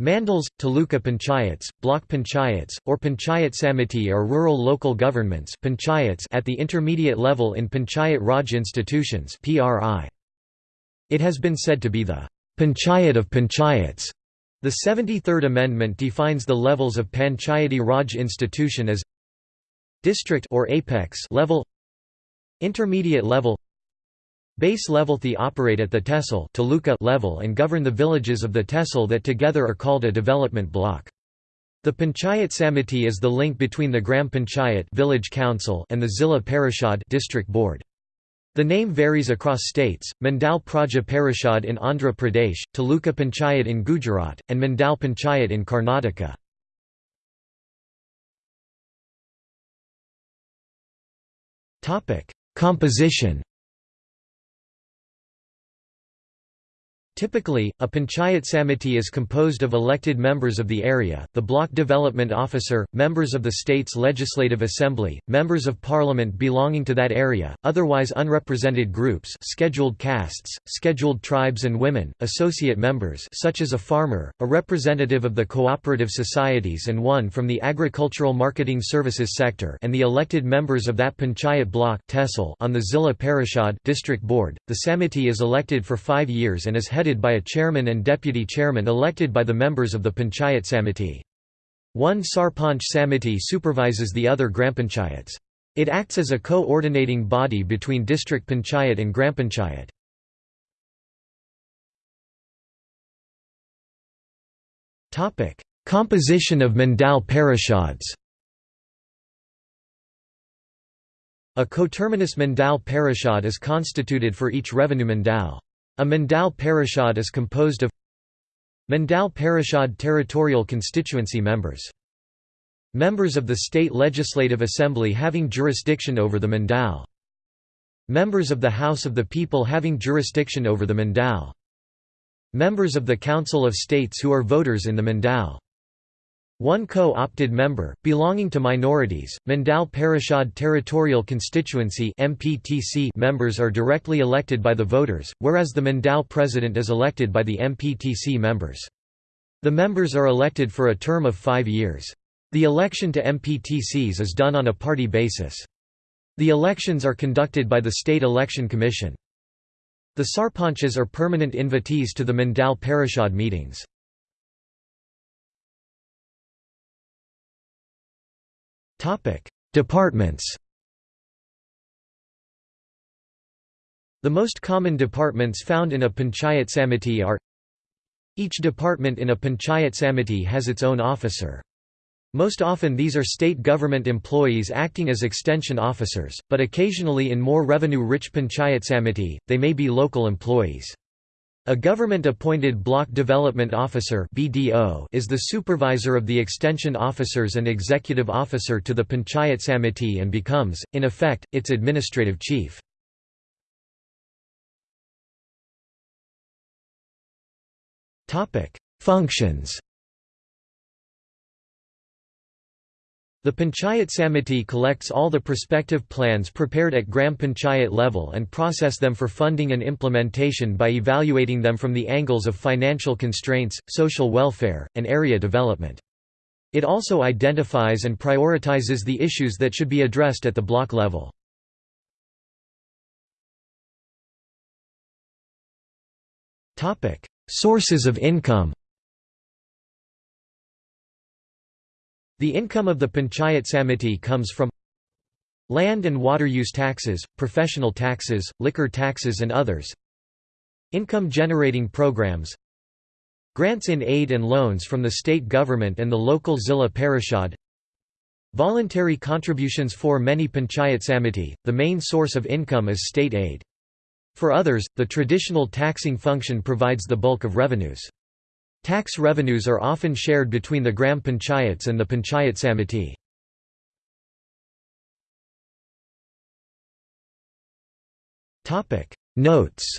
Mandals, taluka panchayats, block panchayats, or panchayat samiti are rural local governments panchayats at the intermediate level in Panchayat Raj institutions It has been said to be the «panchayat of panchayats». The 73rd Amendment defines the levels of Panchayati Raj institution as district or apex level intermediate level Base level the operate at the tehsil level and govern the villages of the tehsil that together are called a development block. The Panchayat Samiti is the link between the Gram Panchayat village council and the Zilla Parishad district board. The name varies across states, Mandal Praja Parishad in Andhra Pradesh, Taluka Panchayat in Gujarat, and Mandal Panchayat in Karnataka. Composition Typically, a panchayat samiti is composed of elected members of the area, the block development officer, members of the state's legislative assembly, members of parliament belonging to that area, otherwise unrepresented groups scheduled castes, scheduled tribes and women, associate members such as a farmer, a representative of the cooperative societies and one from the agricultural marketing services sector and the elected members of that panchayat block on the Zilla Parishad district board. The samiti is elected for five years and is headed headed by a chairman and deputy chairman elected by the members of the Panchayat Samiti. One Sarpanch Samiti supervises the other Grampanchayats. It acts as a co-ordinating body between district panchayat and Grampanchayat. Composition of Mandal Parishads A coterminous Mandal Parishad is constituted for each revenue Mandal. A Mandal Parishad is composed of Mandal Parishad territorial constituency members. Members of the State Legislative Assembly having jurisdiction over the Mandal. Members of the House of the People having jurisdiction over the Mandal. Members of the Council of States who are voters in the Mandal. One co-opted member, belonging to minorities, Mandal Parishad Territorial Constituency members are directly elected by the voters, whereas the Mandal president is elected by the MPTC members. The members are elected for a term of five years. The election to MPTCs is done on a party basis. The elections are conducted by the State Election Commission. The Sarpanchas are permanent invitees to the Mandal Parishad meetings. Departments The most common departments found in a panchayat samiti are Each department in a panchayat samiti has its own officer. Most often these are state government employees acting as extension officers, but occasionally in more revenue-rich panchayat samiti, they may be local employees. A government-appointed Block Development Officer (BDO) is the supervisor of the extension officers and executive officer to the Panchayat Samiti and becomes, in effect, its administrative chief. Topic: Functions. The Panchayat Samiti collects all the prospective plans prepared at Gram Panchayat level and process them for funding and implementation by evaluating them from the angles of financial constraints, social welfare, and area development. It also identifies and prioritizes the issues that should be addressed at the block level. Sources of income The income of the Panchayat Samiti comes from land and water use taxes, professional taxes, liquor taxes and others income generating programs grants in aid and loans from the state government and the local Zilla Parishad voluntary contributions for many Panchayat Samiti, the main source of income is state aid. For others, the traditional taxing function provides the bulk of revenues. Tax revenues are often shared between the Gram Panchayats and the Panchayat Samiti. Notes